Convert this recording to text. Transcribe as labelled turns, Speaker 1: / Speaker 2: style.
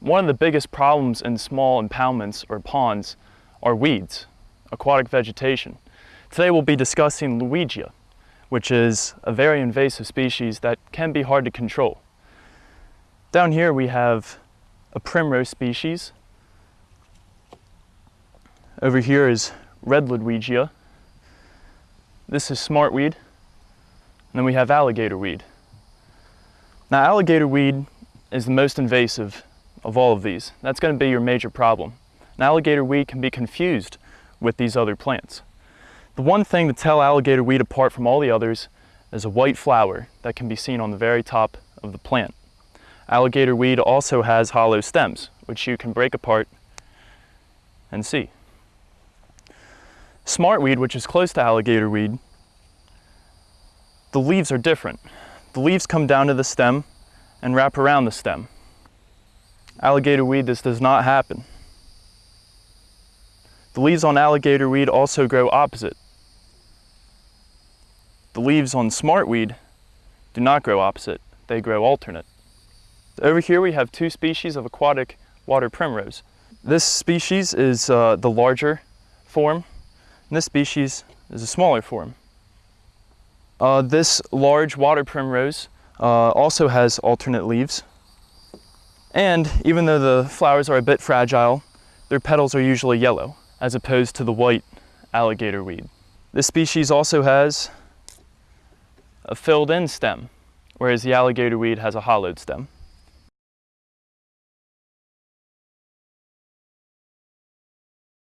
Speaker 1: One of the biggest problems in small impoundments or ponds are weeds, aquatic vegetation. Today we'll be discussing Ludwigia, which is a very invasive species that can be hard to control. Down here we have a primrose species. Over here is red Ludwigia. This is smartweed. And then we have alligator weed. Now alligator weed is the most invasive of all of these. That's going to be your major problem. And alligator weed can be confused with these other plants. The one thing to tell alligator weed apart from all the others is a white flower that can be seen on the very top of the plant. Alligator weed also has hollow stems, which you can break apart and see. Smartweed, which is close to alligator weed, the leaves are different. The leaves come down to the stem and wrap around the stem. Alligator weed, this does not happen. The leaves on alligator weed also grow opposite. The leaves on smartweed do not grow opposite, they grow alternate. Over here we have two species of aquatic water primrose. This species is uh, the larger form, and this species is a smaller form. Uh, this large water primrose uh, also has alternate leaves. And even though the flowers are a bit fragile, their petals are usually yellow, as opposed to the white alligator weed. This species also has a filled in stem, whereas the alligator weed has a hollowed stem.